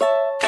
you